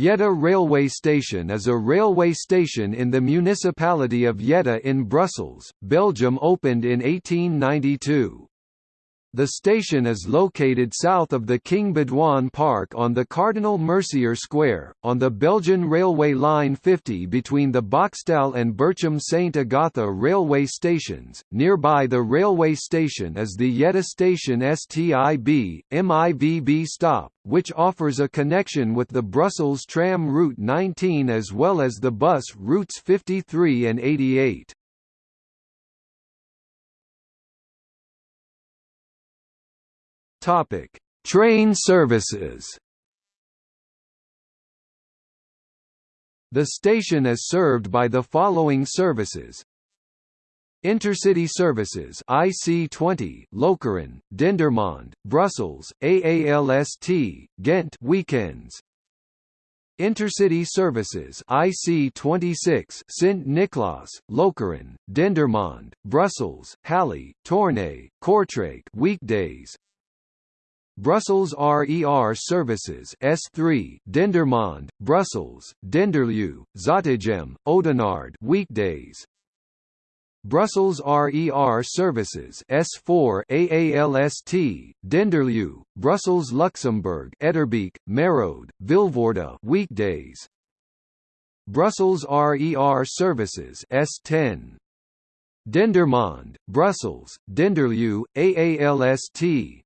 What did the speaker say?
Jette railway station is a railway station in the municipality of Jette in Brussels, Belgium opened in 1892. The station is located south of the King Baudouin Park on the Cardinal Mercier Square, on the Belgian Railway Line 50 between the Bockstael and Berchem St Agatha railway stations. Nearby the railway station is the Jette Station STIB, MIVB stop, which offers a connection with the Brussels tram route 19 as well as the bus routes 53 and 88. Topic: Train services. The station is served by the following services: Intercity services IC20 Lokeren, Dendermonde, Brussels, AALST, Ghent weekends. Intercity services IC26 Sint Niklaas, Lokeren, Dendermonde, Brussels, Halle, Tournai, Kortrijk weekdays. Brussels RER services S3 Dendermonde, Brussels, Denderleeuw, Zottegem, Oudenaarde weekdays. Brussels RER services S4 AALST Denderleeuw, Brussels Luxembourg Etterbeek, Merode, Vilvoorde weekdays. Brussels RER services S10 Dendermonde, Brussels, Denderleeuw, AALST